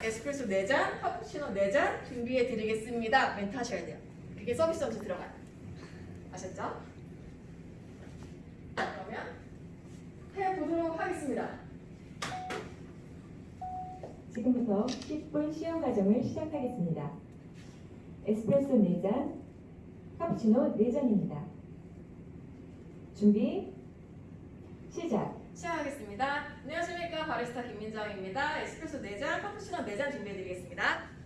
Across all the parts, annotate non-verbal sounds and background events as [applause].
에스프레소 4잔, 카푸치노 4잔 준비해 드리겠습니다. 멘트 하셔야 돼요. 그게 서비스 점수 들어가요. 아셨죠? 그러면 해보도록 하겠습니다. 지금부터 10분 시험 과정을 시작하겠습니다. 에스프레소 4잔, 카푸치노 4잔입니다. 준비, 시작! 시작하겠습니다. 안녕하십니까. 바리스타 김민정입니다. 에스프레소 4잔, 카푸치노 4잔 준비해 드리겠습니다.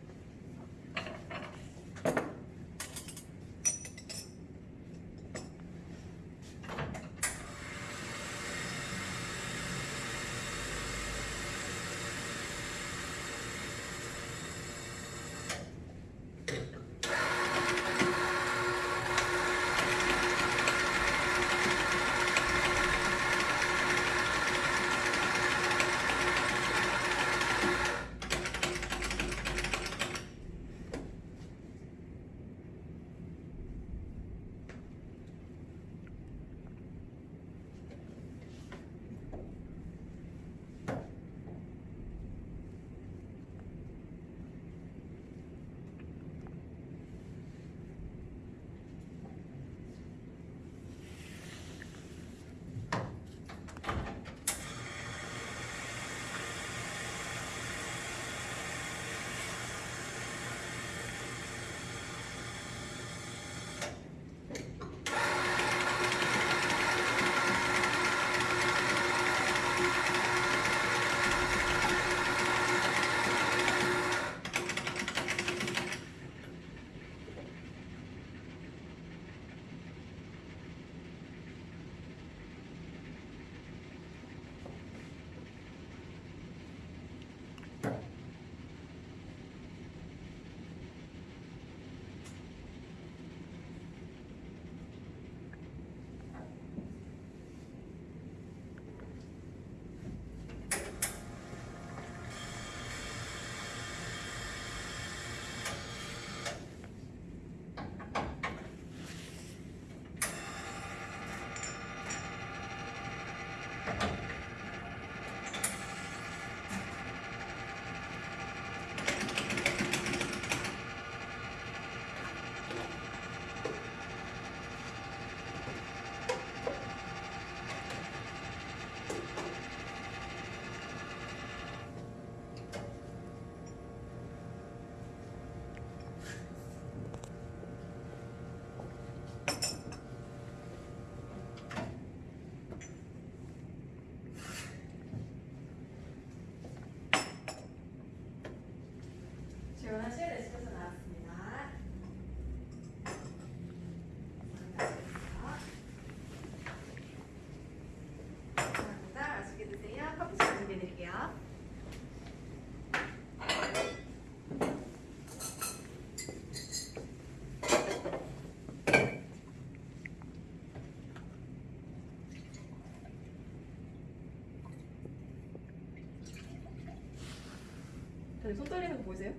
손 떨리는 거 보이세요?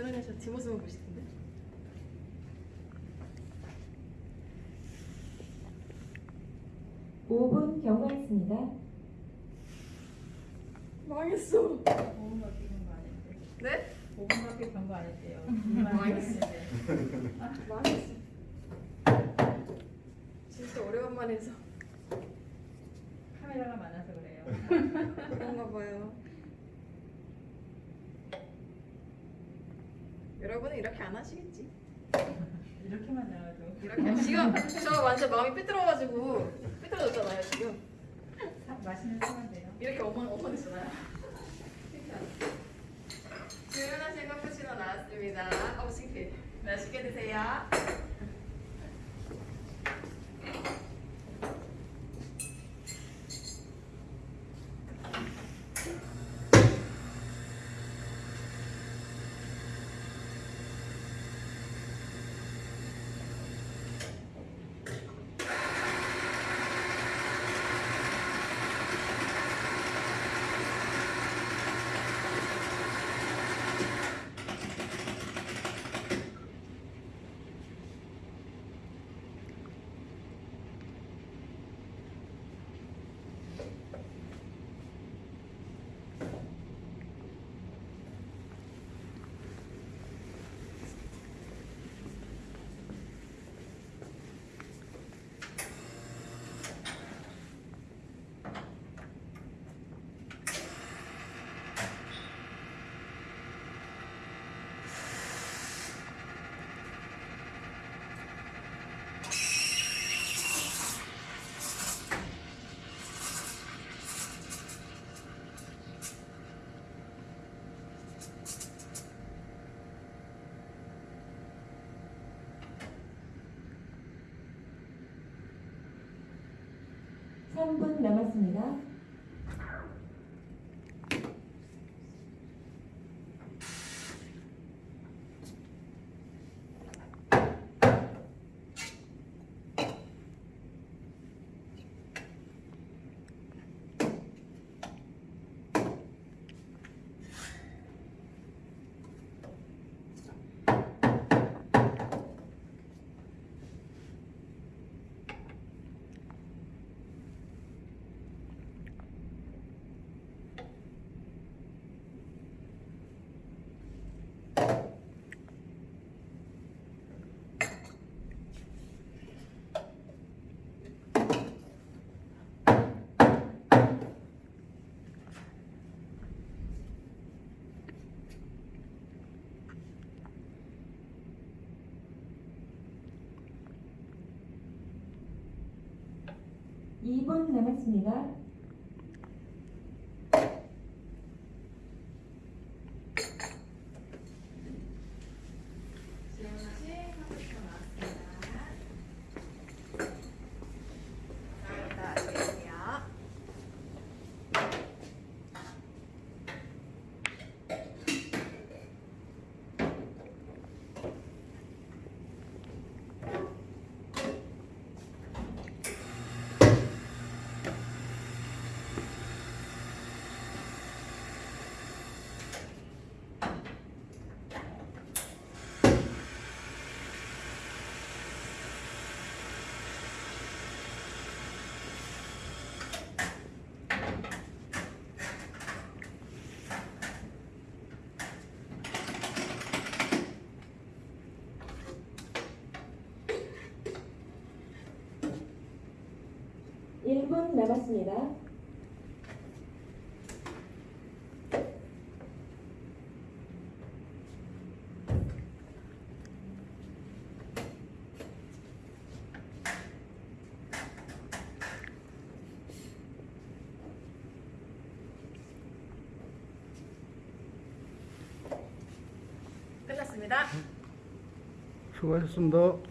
준환이 저 뒷모습을 보실 텐데. 오분 경과했습니다. 망했어. 5분밖에 경고 안 했대. 네? 5분밖에 경고 안 했대요. [laughs] 망했어. 망했어. 진짜 오래간만에 해서 카메라가 많아서 그래요. 그런가 봐요. 여러분은 이렇게 안 하시겠지? 이렇게만 나와도 이렇게 지금 저 완전 마음이 삐뚤어가지고 삐뚤어졌잖아요 지금. 사- 맛있는 돼요. 이렇게 어머 어머니잖아요. 주문하신 카푸치노 나왔습니다. 어우 창피해. 맛있게 드세요. 삼분 남았습니다. 이분 남았습니다. 1분 남았습니다. 수고하셨습니다.